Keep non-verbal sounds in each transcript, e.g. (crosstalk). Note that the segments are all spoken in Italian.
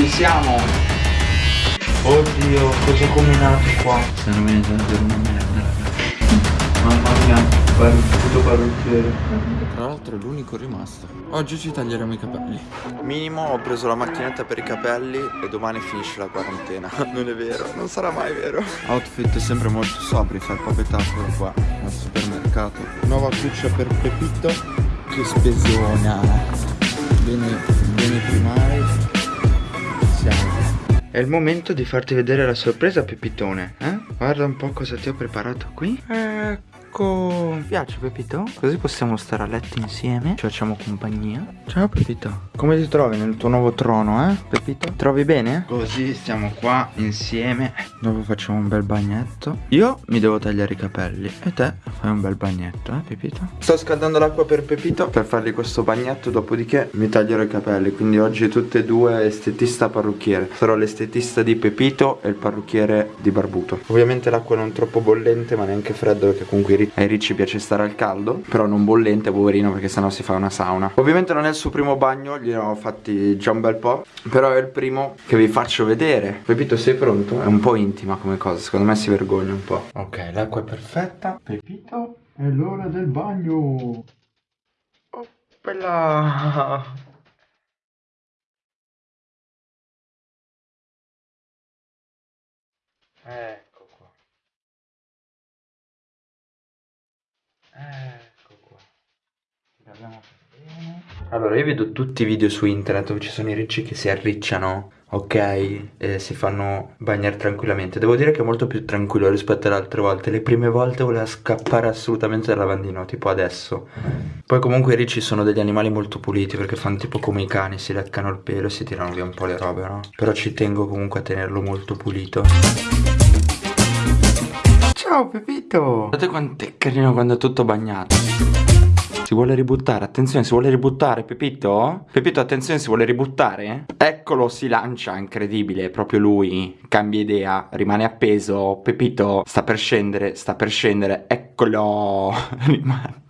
Ci siamo. Oddio, cosa ho combinato qua? Stanno venendo davvero una merda ragazzi. Mamma mia, puto parrucchiere Tra l'altro è l'unico rimasto. Oggi ci taglieremo i capelli. Minimo ho preso la macchinetta per i capelli E domani finisce la quarantena. (laughs) Non è vero, non sarà mai vero. Outfit sempre molto sobri Felpapetato qua al supermercato. Nuova cuccia per Pepito. Che spesona Bene, bene primari Siamo è il momento di farti vedere la sorpresa Pepitone, eh? Guarda un po' cosa ti ho preparato qui Ecco Ti piace Pepito? Così possiamo stare a letto insieme Ci facciamo compagnia Ciao Pepito Come ti trovi nel tuo nuovo trono, eh? Pepito? Trovi bene? Così stiamo qua insieme Dopo facciamo un bel bagnetto Io mi devo tagliare i capelli E te fai un bel bagnetto, eh Pepito? Sto scaldando l'acqua per Pepito Per fargli questo bagnetto Dopodiché mi taglierò i capelli Quindi oggi tutte e due estetista parrucchiere Sarò l'estetista di Pepito e il parrucchiere di Barbuto Ovviamente l'acqua non troppo bollente ma neanche freddo perché comunque ai ricci piace stare al caldo Però non bollente poverino perché sennò si fa una sauna. Ovviamente non è il suo primo bagno, gliene ho fatti già un bel po' Però è il primo che vi faccio vedere. Pepito sei pronto? È un po' intima come cosa, secondo me si vergogna un po' Ok, l'acqua è perfetta. Pepito, è l'ora del bagno. Oh, bella Ecco qua. Guardiamo bene. Allora, io vedo tutti i video su internet dove ci sono i ricci che si arricciano, ok, e si fanno bagnare tranquillamente. Devo dire che è molto più tranquillo rispetto alle altre volte. Le prime volte voleva scappare assolutamente dal lavandino, tipo adesso. Poi comunque i ricci sono degli animali molto puliti perché fanno tipo come i cani, si leccano il pelo e si tirano via un po' le robe, no? Però ci tengo comunque a tenerlo molto pulito. Ciao Pepito Guardate quanto è carino quando è tutto bagnato si vuole ributtare, attenzione, si vuole ributtare, Pepito? Pepito, attenzione, si vuole ributtare? Eccolo, si lancia, incredibile, proprio lui, cambia idea, rimane appeso, Pepito, sta per scendere, sta per scendere, eccolo, (laughs) rimane...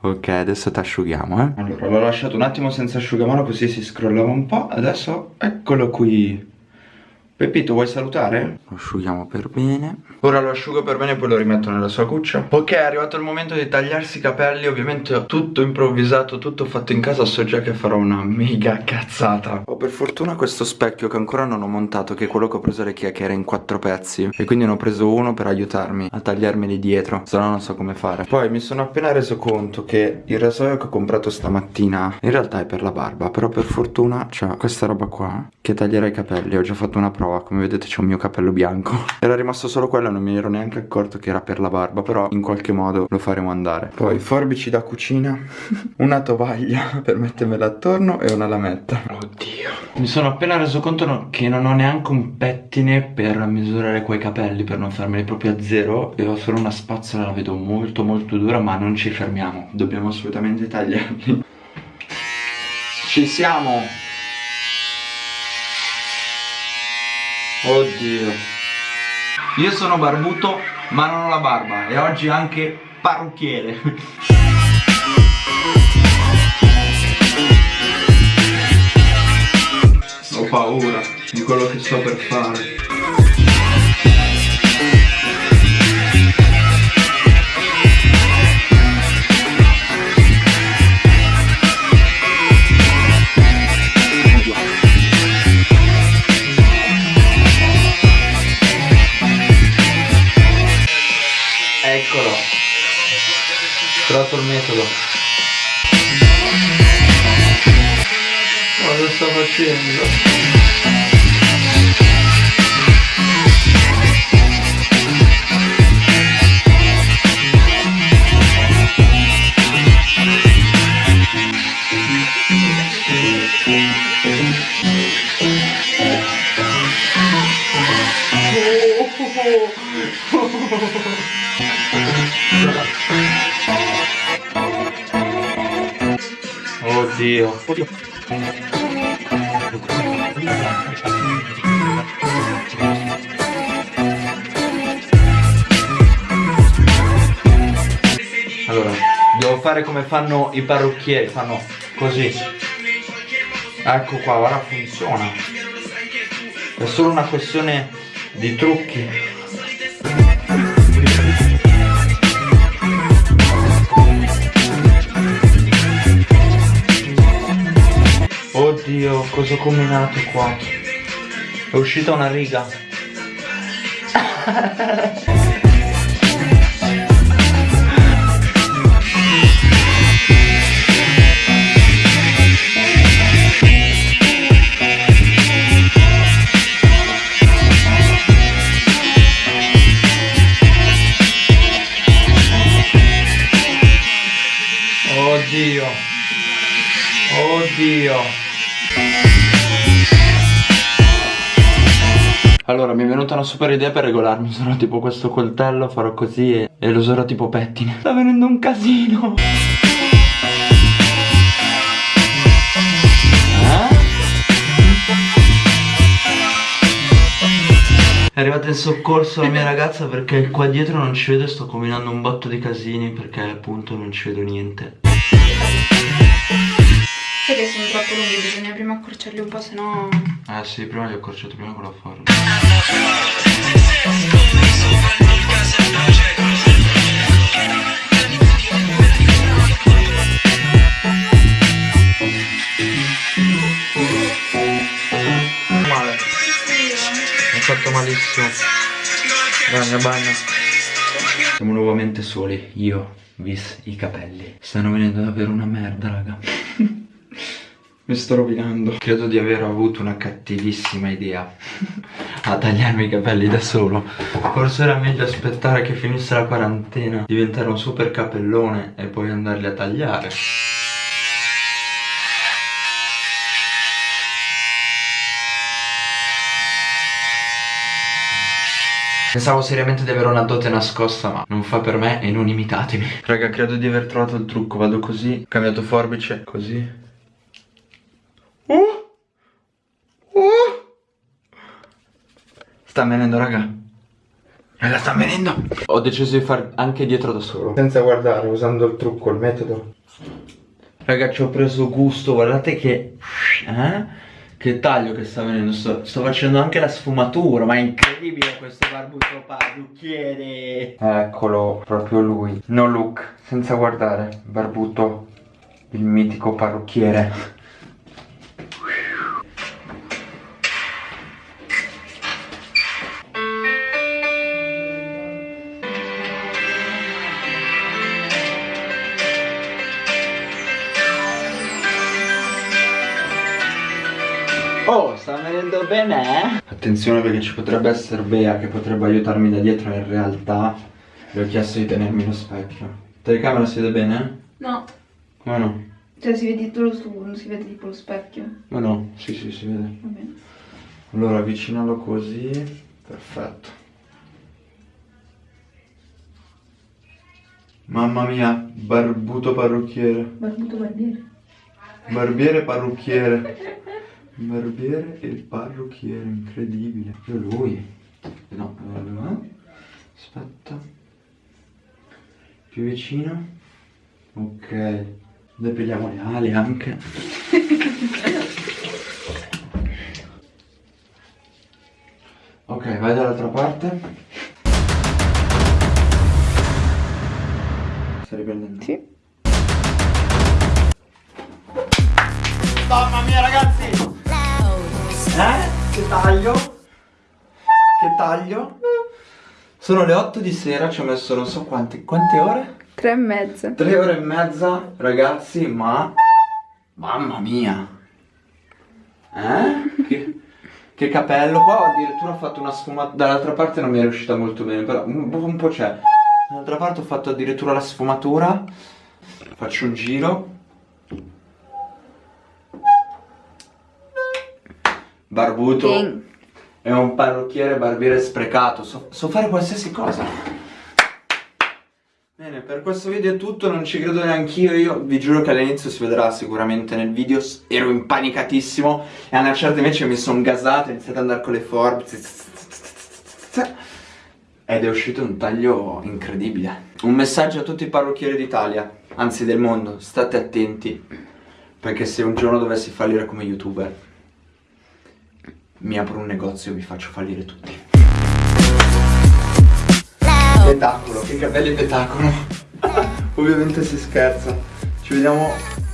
Ok, adesso ti asciughiamo, eh. Allora, l'ho lasciato un attimo senza asciugamano così si scrollava un po', adesso eccolo qui. Pepito vuoi salutare? Lo asciughiamo per bene. Ora lo asciugo per bene e poi lo rimetto nella sua cuccia. Ok è arrivato il momento di tagliarsi i capelli Ovviamente tutto improvvisato, tutto fatto in casa So già che farò una mega cazzata. Ho per fortuna questo specchio che ancora non ho montato Che è quello che ho preso le che era in quattro pezzi. E quindi ne ho preso uno per aiutarmi a tagliarmeli dietro Se no non so come fare. Poi mi sono appena reso conto che il rasoio che ho comprato stamattina In realtà è per la barba Però per fortuna c'è questa roba qua Che taglierà i capelli. Ho già fatto una prova come vedete c'è un mio capello bianco. (laughs) Era rimasto solo quello non mi ero neanche accorto che era per la barba Però in qualche modo lo faremo andare. Poi forbici da cucina (laughs) Una tovaglia per mettermela attorno e una lametta. Oddio. Mi sono appena reso conto che non ho neanche un pettine per misurare quei capelli Per non farmeli proprio a zero E ho solo una spazzola, la vedo molto molto dura Ma non ci fermiamo. Dobbiamo assolutamente tagliarli. Ci siamo Oddio. Io sono barbuto ma non ho la barba E oggi anche parrucchiere. Ho paura di quello che sto per fare cosa sto facendo? Oddio. Oddio. Allora, devo fare come fanno i parrucchieri, fanno così. Ecco qua, ora funziona. È solo una questione di trucchi. Oddio, cosa ho combinato qua? È uscita una riga. (laughs) Allora mi è venuta una super idea per regolarmi Userò tipo questo coltello, farò così e, e lo userò tipo pettine. Sta venendo un casino! Eh? È arrivata in soccorso la mia ragazza perché qua dietro non ci vedo e sto combinando un botto di casini perché appunto non ci vedo niente Sai che sono troppo lunghi, bisogna prima accorciarli un po', se no... Eh sì, prima li ho accorciati prima con la forma. Male. Mi ha fatto malissimo. Bagna, bagna. Siamo nuovamente soli, io, vis, i capelli. Stanno venendo davvero una merda, raga. Mi sto rovinando. Credo di aver avuto una cattivissima idea (laughs) a tagliarmi i capelli da solo. Forse era meglio aspettare che finisse la quarantena, diventare un super capellone e poi andarli a tagliare. Pensavo seriamente di avere una dote nascosta ma non fa per me e non imitatemi Raga credo di aver trovato il trucco Vado così, cambiato forbice Così Sta venendo raga. Raga sta venendo. Ho deciso di far anche dietro da solo. Senza guardare, usando il trucco, il metodo. Raga ci ho preso gusto. Guardate che Eh? Che taglio che sta venendo, sto, sto, facendo anche la sfumatura, ma è incredibile questo barbuto parrucchiere. Eccolo, proprio lui. No look, senza guardare, barbuto, il mitico parrucchiere. Sta venendo bene, eh? Attenzione perché ci potrebbe essere Bea che potrebbe aiutarmi da dietro in realtà le ho chiesto di tenermi lo specchio. Telecamera si vede bene? No. Come no? Cioè si vede tutto lo studio, non si vede tipo lo specchio. Ma no, sì sì si vede. Va bene. Allora avvicinalo così. Perfetto. Mamma mia, barbuto parrucchiere. Barbuto barbiere. Barbiere parrucchiere. (laughs) Barbiere e parrucchiere, incredibile. Io lui. No, allora. Aspetta. Più vicino. Ok. Depiliamo le ali anche. (laughs) ok, vai dall'altra parte. Stai riprendendo? Sì. Mamma mia ragazzi! Eh? Che taglio? Che taglio? Sono le 8 di sera, ci ho messo non so quante, quante ore? Tre e mezza. Tre ore e mezza, ragazzi, ma... Mamma mia! Eh? Che, che capello, qua addirittura ho fatto una sfumatura, dall'altra parte non mi è riuscita molto bene, però un, un po' c'è. Dall'altra parte ho fatto addirittura la sfumatura, faccio un giro. Barbuto. Ding. È un parrucchiere barbiere sprecato, so, so fare qualsiasi cosa. Bene, per questo video è tutto, non ci credo neanch'io, io vi giuro che all'inizio si vedrà sicuramente nel video, ero impanicatissimo e a una certa invece mi sono gasato, ho iniziato ad andare con le forbici ed è uscito un taglio incredibile. Un messaggio a tutti i parrucchieri d'Italia, anzi del mondo, state attenti Perché se un giorno dovessi fallire come youtuber, mi apro un negozio e vi faccio fallire tutti. Spettacolo, che capelli spettacolo. (laughs) Ovviamente si scherza. Ci vediamo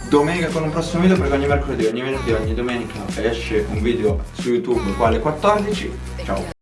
domenica con un prossimo video perché ogni mercoledì, ogni venerdì, ogni domenica esce un video su YouTube quale 14. Ciao.